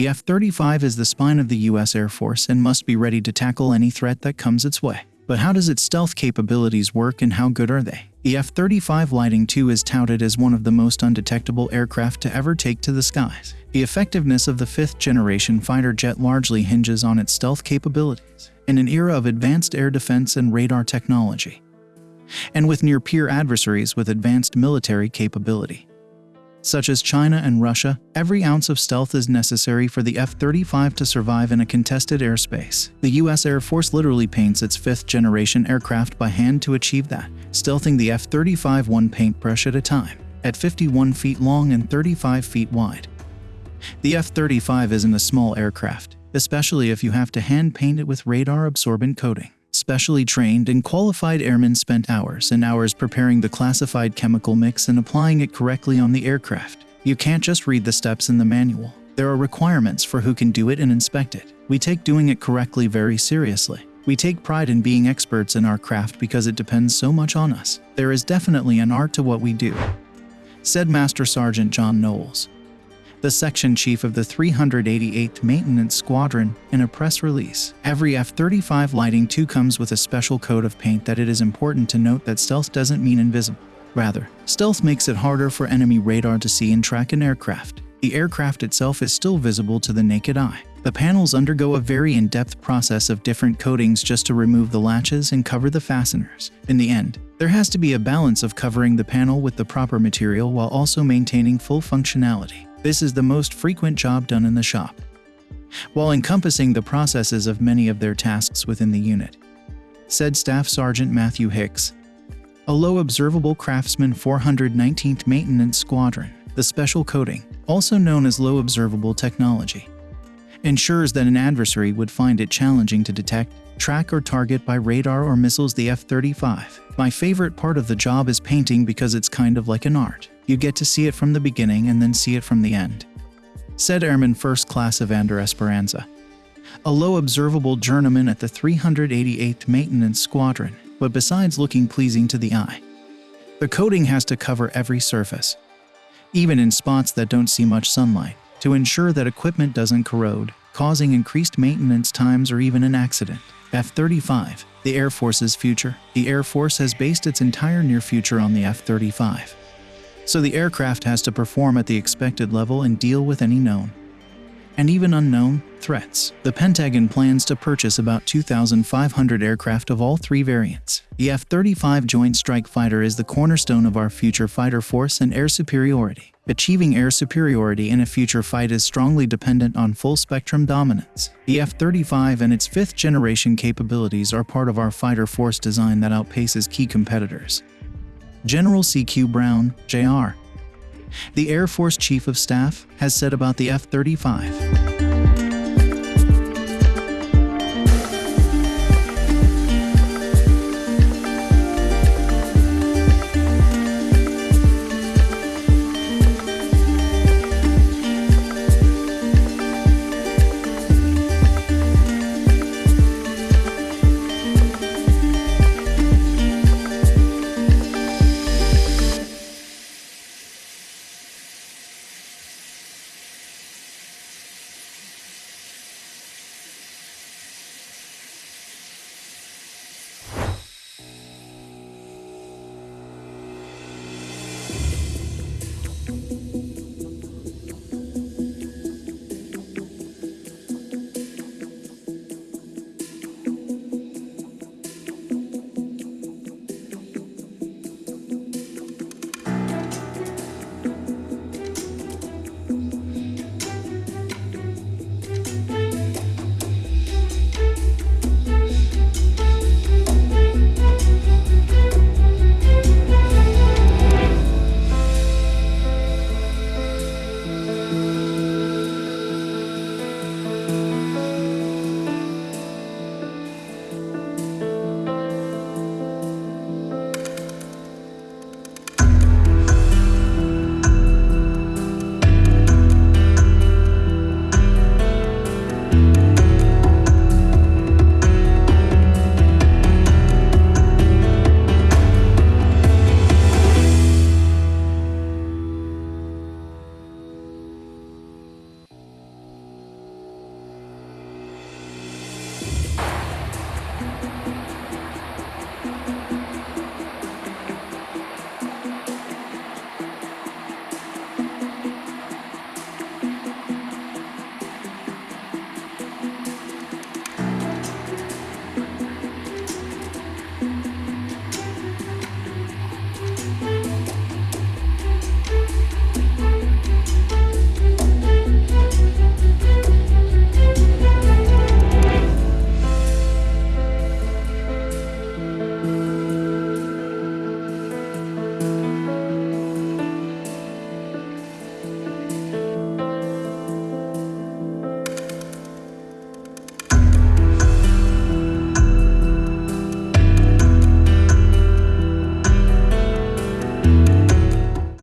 The F-35 is the spine of the U.S. Air Force and must be ready to tackle any threat that comes its way. But how does its stealth capabilities work and how good are they? The F-35 Lightning II is touted as one of the most undetectable aircraft to ever take to the skies. The effectiveness of the fifth-generation fighter jet largely hinges on its stealth capabilities. In an era of advanced air defense and radar technology, and with near-peer adversaries with advanced military capability, such as China and Russia, every ounce of stealth is necessary for the F-35 to survive in a contested airspace. The U.S. Air Force literally paints its fifth-generation aircraft by hand to achieve that, stealthing the F-35 one paintbrush at a time, at 51 feet long and 35 feet wide. The F-35 isn't a small aircraft, especially if you have to hand paint it with radar-absorbent coating. Specially trained and qualified airmen spent hours and hours preparing the classified chemical mix and applying it correctly on the aircraft. You can't just read the steps in the manual. There are requirements for who can do it and inspect it. We take doing it correctly very seriously. We take pride in being experts in our craft because it depends so much on us. There is definitely an art to what we do, said Master Sergeant John Knowles the section chief of the 388th Maintenance Squadron, in a press release. Every F-35 Lightning II comes with a special coat of paint that it is important to note that stealth doesn't mean invisible. Rather, stealth makes it harder for enemy radar to see and track an aircraft. The aircraft itself is still visible to the naked eye. The panels undergo a very in-depth process of different coatings just to remove the latches and cover the fasteners. In the end, there has to be a balance of covering the panel with the proper material while also maintaining full functionality. This is the most frequent job done in the shop, while encompassing the processes of many of their tasks within the unit, said Staff Sergeant Matthew Hicks. A low observable craftsman 419th Maintenance Squadron, the special coating, also known as low observable technology, ensures that an adversary would find it challenging to detect, track or target by radar or missiles the F-35. My favorite part of the job is painting because it's kind of like an art. You get to see it from the beginning and then see it from the end. Said Airman First Class Evander Esperanza, a low observable journeyman at the 388th Maintenance Squadron, but besides looking pleasing to the eye, the coating has to cover every surface, even in spots that don't see much sunlight, to ensure that equipment doesn't corrode, causing increased maintenance times or even an accident. F-35, the Air Force's future. The Air Force has based its entire near future on the F-35 so the aircraft has to perform at the expected level and deal with any known and even unknown threats. The Pentagon plans to purchase about 2,500 aircraft of all three variants. The F-35 Joint Strike Fighter is the cornerstone of our future fighter force and air superiority. Achieving air superiority in a future fight is strongly dependent on full-spectrum dominance. The F-35 and its fifth-generation capabilities are part of our fighter force design that outpaces key competitors. General C.Q. Brown, Jr., the Air Force Chief of Staff, has said about the F 35.